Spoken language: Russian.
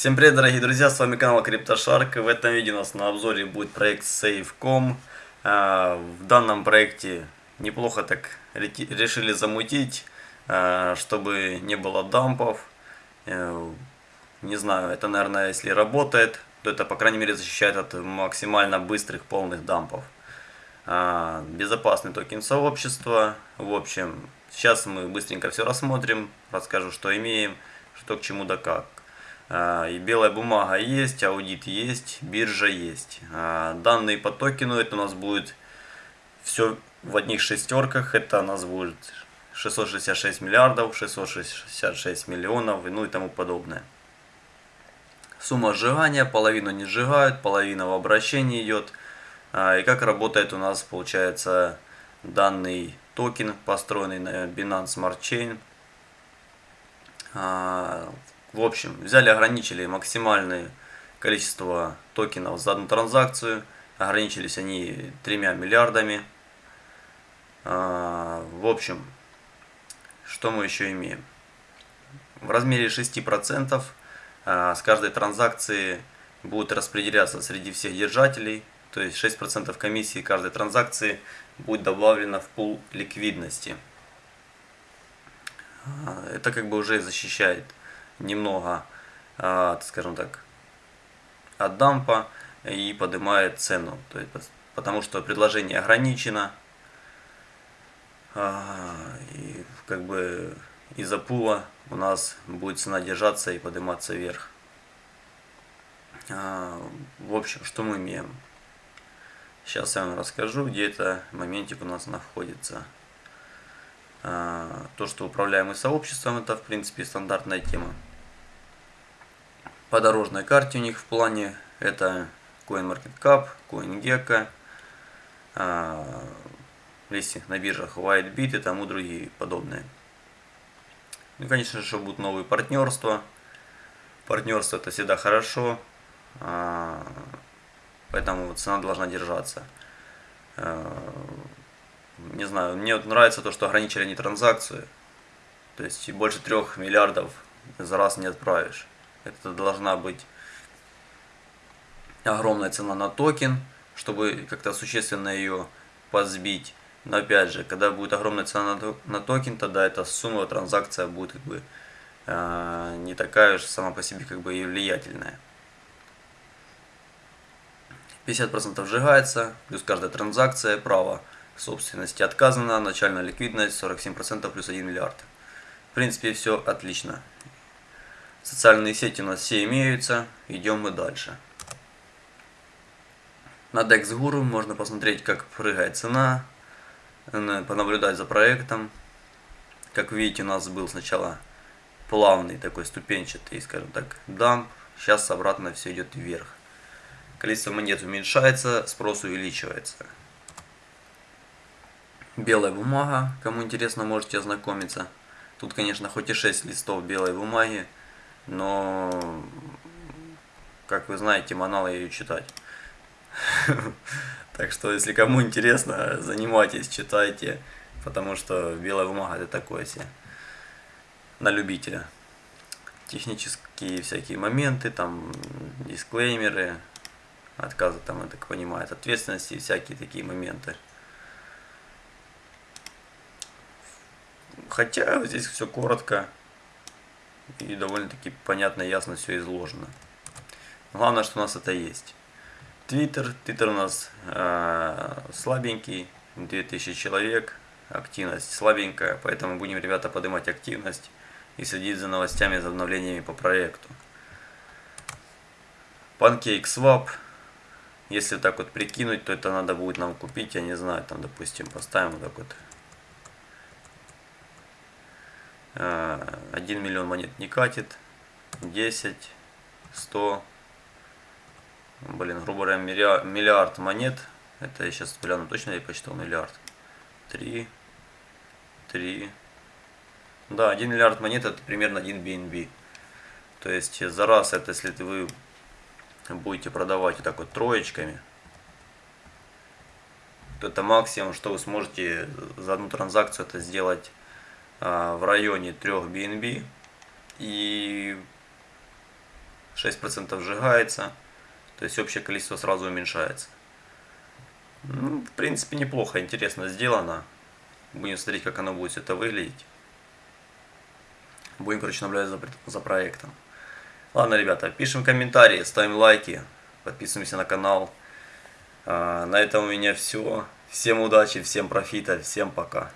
Всем привет, дорогие друзья, с вами канал CryptoShark. В этом видео у нас на обзоре будет проект Save.com. А, в данном проекте неплохо так решили замутить, а, чтобы не было дампов. Э, не знаю, это, наверное, если работает, то это, по крайней мере, защищает от максимально быстрых полных дампов. А, безопасный токен сообщества. В общем, сейчас мы быстренько все рассмотрим, расскажу, что имеем, что к чему да как. А, и белая бумага есть, аудит есть, биржа есть. А, данные по токену это у нас будет все в одних шестерках. Это у нас будет 666 миллиардов, 666 миллионов, ну и тому подобное. Сумма сжигания, половину не сжигают, половина в обращении идет. А, и как работает у нас, получается, данный токен, построенный на Binance Smart Chain. В общем, взяли, ограничили максимальное количество токенов за одну транзакцию. Ограничились они тремя миллиардами. А, в общем, что мы еще имеем? В размере 6% а, с каждой транзакции будет распределяться среди всех держателей. То есть 6% комиссии каждой транзакции будет добавлено в пул ликвидности. А, это как бы уже защищает немного, а, скажем так, от дампа и поднимает цену. То есть, потому что предложение ограничено. А, и как бы из-за пула у нас будет цена держаться и подниматься вверх. А, в общем, что мы имеем? Сейчас я вам расскажу, где это моментик у нас находится. То, что управляемый сообществом, это в принципе стандартная тема по дорожной карте у них в плане это CoinMarketCap, CoinGecko, а, листинг на биржах WhiteBit и тому другие подобные. Ну, конечно же, будут новые партнерства. Партнерство это всегда хорошо, а, поэтому цена должна держаться. А, не знаю, мне вот нравится то, что ограничили они транзакцию. То есть больше трех миллиардов за раз не отправишь. Это должна быть огромная цена на токен, чтобы как-то существенно ее подсбить. Но опять же, когда будет огромная цена на токен, тогда эта сумма, транзакция будет как бы э, не такая уж сама по себе как бы и влиятельная. 50% сжигается, плюс каждая транзакция, право собственности отказано, начальная ликвидность 47% плюс 1 миллиард. В принципе, все отлично. Социальные сети у нас все имеются. Идем мы дальше. На DexGuru можно посмотреть, как прыгает цена, понаблюдать за проектом. Как видите, у нас был сначала плавный такой ступенчатый, скажем так, дамп. Сейчас обратно все идет вверх. Количество монет уменьшается, спрос увеличивается. Белая бумага, кому интересно, можете ознакомиться. Тут, конечно, хоть и 6 листов белой бумаги, но, как вы знаете, манал ее читать. Так что, если кому интересно, занимайтесь, читайте, потому что белая бумага это такое себе на любителя. Технические всякие моменты, там дисклеймеры, отказы там, я так понимаю, от ответственности, всякие такие моменты. Хотя здесь все коротко и довольно-таки понятно, ясно все изложено. Главное, что у нас это есть. Твиттер. Твиттер у нас э, слабенький, 2000 человек, активность слабенькая, поэтому будем, ребята, поднимать активность и следить за новостями, за обновлениями по проекту. PancakeSwap. Если так вот прикинуть, то это надо будет нам купить, я не знаю, там, допустим, поставим вот так вот 1 э, миллион монет не катит, 10, 100, блин, грубо говоря, миллиард монет, это я сейчас гляну точно, я посчитал миллиард, 3, 3, да, 1 миллиард монет это примерно 1 BNB, то есть за раз это, если вы будете продавать вот так вот троечками, то это максимум, что вы сможете за одну транзакцию это сделать в районе 3 BNB и 6% сжигается, то есть общее количество сразу уменьшается. Ну, в принципе, неплохо, интересно сделано. Будем смотреть, как оно будет это выглядеть. Будем, короче, наблюдать за, за проектом. Ладно, ребята, пишем комментарии, ставим лайки, подписываемся на канал. А, на этом у меня все. Всем удачи, всем профита, всем пока.